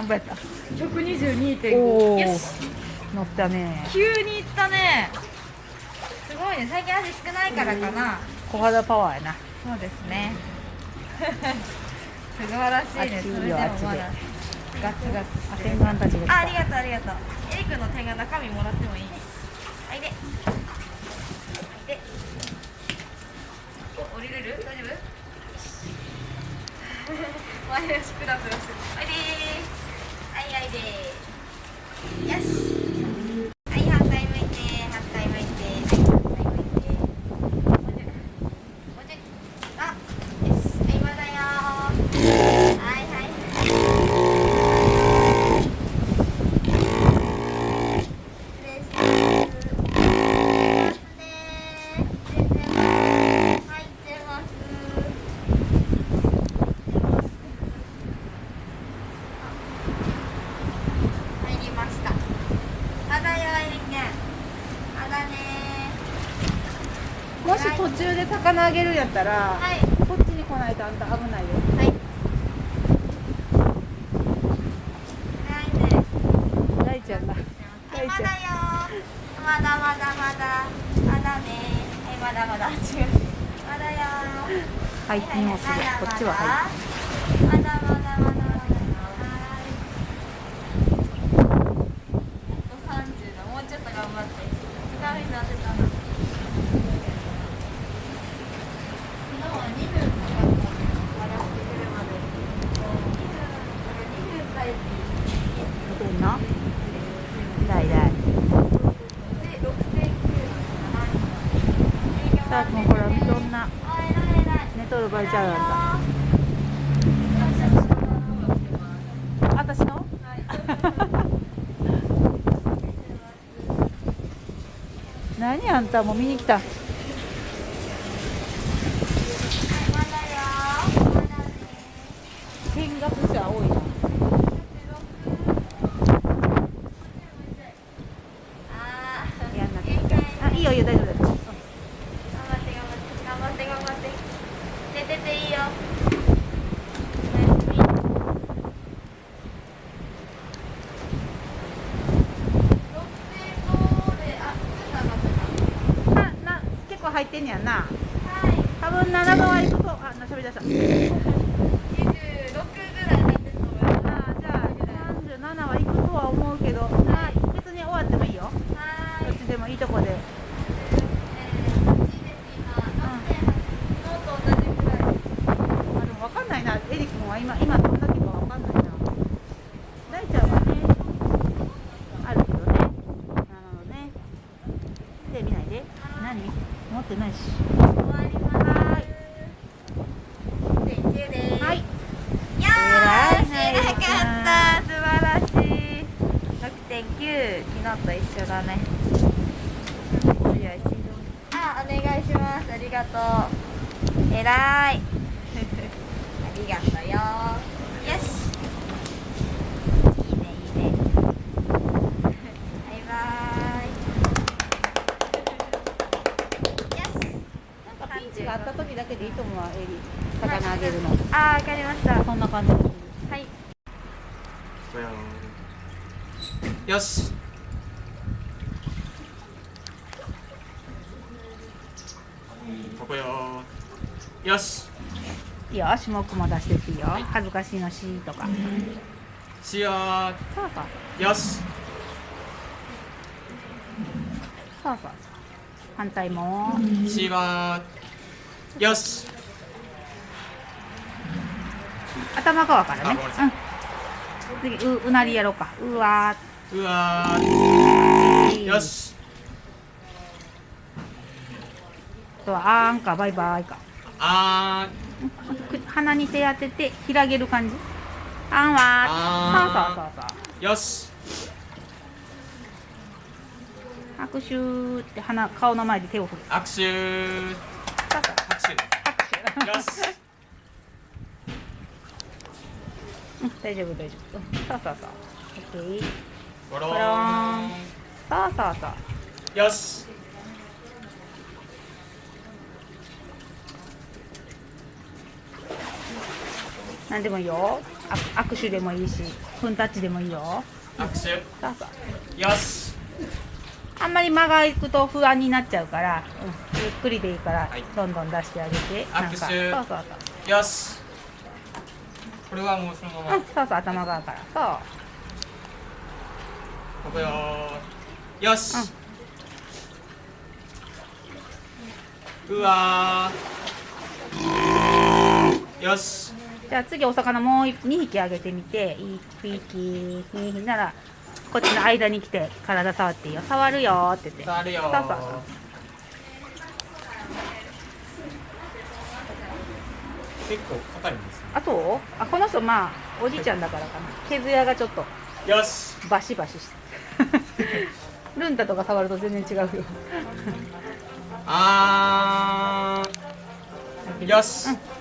何倍やった122.5およし。乗ったね。急にいったね。すごいね。最近足少ないからかな、小肌パワーやな。そうですね。素晴らしいね。それでもまだ。ガツガツしてあありがとうありがとう。エリ君の点が中身もらってもいいはいででお降りれる大丈夫前足クラブしてはいでーはいはいでよし。はい反対向いて反対向いて。はい反対向いてもうちょいもうちょいあよしはいまだよーはいはい失礼します。ますね。出てます。入ってます。入りました。まだよ、エリケン。まだねもし途中で魚あげるんやったら、はい。こっちに来ないとあんた危ないよはい。大ちゃんがはい、大ちゃんまだよ。まだまだまだ。まだね。はい、まだまだ。違う。まだよ。背筋をするこっちは背まだまだまだまだまだ。三十だ。もうちょっと頑張って。ダメになってたな。昨日は二分かかった。笑ってくるまで。二分。二分帰って。見てんの大大で、六点九。いろんな、寝とる場合ちゃうあんた。私の？何あんたもう見に来た見学者多いなやんなくていいかあいいよいいよ大丈夫だよ寝てていいよ。なな結構入ってんねやんな多分7度は行くとあなしゃべり出した。あじゃあ37は行くとは思うけど、まあ、別に終わってもいいよ。どっちでもいいとこで。あでも分かんないなエリ君は今今どんだけかんないな大ちゃんはねあるけどねなるほどねで見ないで何持ってないしはーいよーし、偉かった、素晴らしい。6.9、昨日と一緒だね。あ、お願いします。ありがとう。偉い。ありがとうよ。よし。いいね、いいね。バイバイ。よし。なんかピンチがあった時だけでいいと思うわエリ魚あげるの。あー、わかりました。そんな感じ。はい。よし。ここよよし。いいよ種目も出してっていいよ。恥ずかしいのしとか。しよそうそう。うよし。そうそう。そう反対もしはよし。頭側からね。うん。次ううなりやろうか。うわうわー。ーよし。とあーんかバイバイか。あく鼻に手当てて広げる感じ。あんはあそうそうそうそう。ーよし。拍手って鼻顔の前で手を振る。握手大丈夫大丈夫。うんそうそうそうオッケーゴローンンそうそうそうよし何でもいいよあ握手でもいいしフンタッチでもいいよ握手そうそうよしあんまり間がいくと不安になっちゃうから、うん、ゆっくりでいいから、はい。どんどん出してあげて。なんか。そう握手そうそう。よし。これはもうそのまま。うん、そうそう頭側から。そう。ここよよし、うわー。よし。じゃあ次お魚もう2匹あげてみて。1匹2匹ならこっちの間に来て体触っていいよ。触るよって言って。触るよそうそうそう。結構硬いんですね。あとあこの人まあおじいちゃんだからかな。毛艶がちょっとよし。バシバシして。ルンタとか触ると全然違うよ。あー。よし、うん